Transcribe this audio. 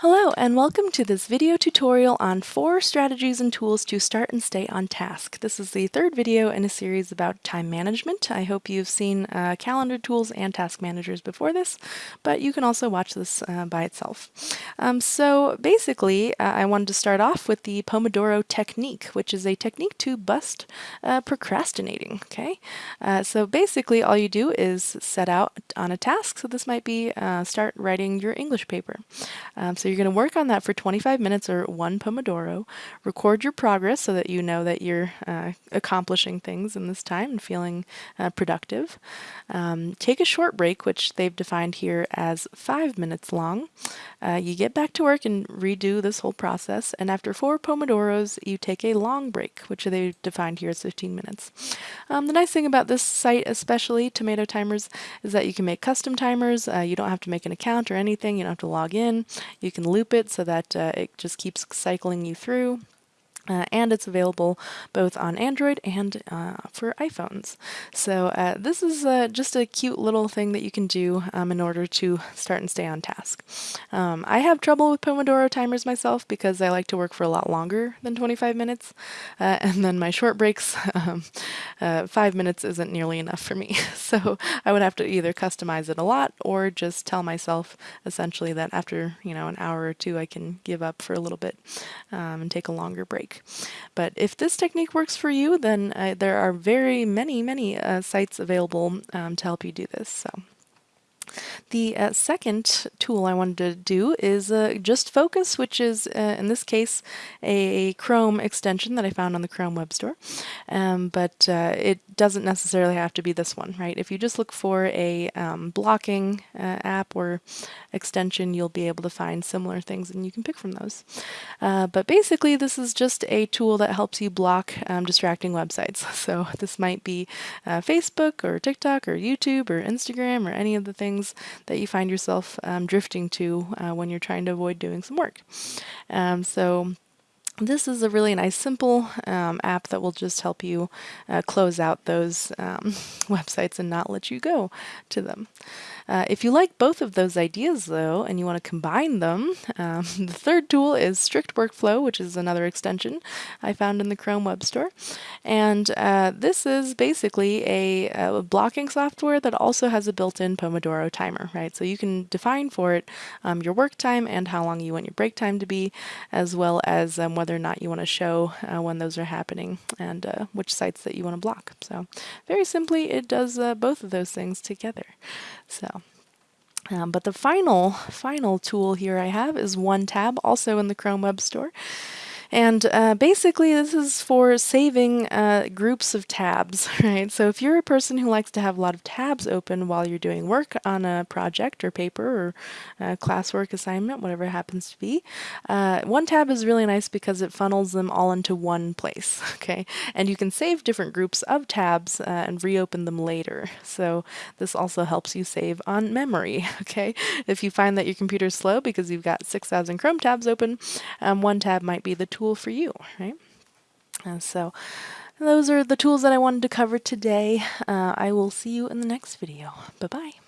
Hello and welcome to this video tutorial on four strategies and tools to start and stay on task. This is the third video in a series about time management. I hope you've seen uh, calendar tools and task managers before this, but you can also watch this uh, by itself. Um, so basically, uh, I wanted to start off with the Pomodoro technique, which is a technique to bust uh, procrastinating, okay? Uh, so basically all you do is set out on a task. So this might be uh, start writing your English paper. Um, so you're going to work on that for 25 minutes or one Pomodoro. Record your progress so that you know that you're uh, accomplishing things in this time and feeling uh, productive. Um, take a short break, which they've defined here as five minutes long. Uh, you get back to work and redo this whole process. And after four Pomodoros, you take a long break, which they've defined here as 15 minutes. Um, the nice thing about this site, especially Tomato Timers, is that you can make custom timers. Uh, you don't have to make an account or anything. You don't have to log in. You can loop it so that uh, it just keeps cycling you through. Uh, and it's available both on Android and uh, for iPhones. So uh, this is uh, just a cute little thing that you can do um, in order to start and stay on task. Um, I have trouble with Pomodoro timers myself because I like to work for a lot longer than 25 minutes, uh, and then my short breaks, um, uh, five minutes isn't nearly enough for me. so I would have to either customize it a lot or just tell myself essentially that after you know an hour or two I can give up for a little bit um, and take a longer break. But if this technique works for you, then uh, there are very many, many uh, sites available um, to help you do this. So. The uh, second tool I wanted to do is uh, Just Focus, which is, uh, in this case, a Chrome extension that I found on the Chrome Web Store. Um, but uh, it doesn't necessarily have to be this one, right? If you just look for a um, blocking uh, app or extension, you'll be able to find similar things and you can pick from those. Uh, but basically, this is just a tool that helps you block um, distracting websites. So this might be Facebook or TikTok or YouTube or Instagram or any of the things things that you find yourself um, drifting to uh, when you're trying to avoid doing some work. Um, so this is a really nice simple um, app that will just help you uh, close out those um, websites and not let you go to them. Uh, if you like both of those ideas though and you want to combine them, um, the third tool is Strict Workflow, which is another extension I found in the Chrome Web Store. And uh, this is basically a, a, blocking software that also has a built-in Pomodoro timer, right? So you can define for it um, your work time and how long you want your break time to be, as well as um, whether whether or not you want to show uh, when those are happening and uh, which sites that you want to block. So very simply, it does uh, both of those things together. So. Um, but the final, final tool here I have is OneTab, also in the Chrome Web Store. And uh, basically, this is for saving uh, groups of tabs, right? So if you're a person who likes to have a lot of tabs open while you're doing work on a project or paper or uh, classwork assignment, whatever happens to be, uh, OneTab is really nice because it funnels them all into one place, okay? And you can save different groups of tabs uh, and reopen them later. So this also helps you save on memory, okay? If you find that your computer's slow because you've got 6,000 Chrome tabs open, um, OneTab might be the tool for you, right? And so those are the tools that I wanted to cover today. Uh, I will see you in the next video. Bye-bye.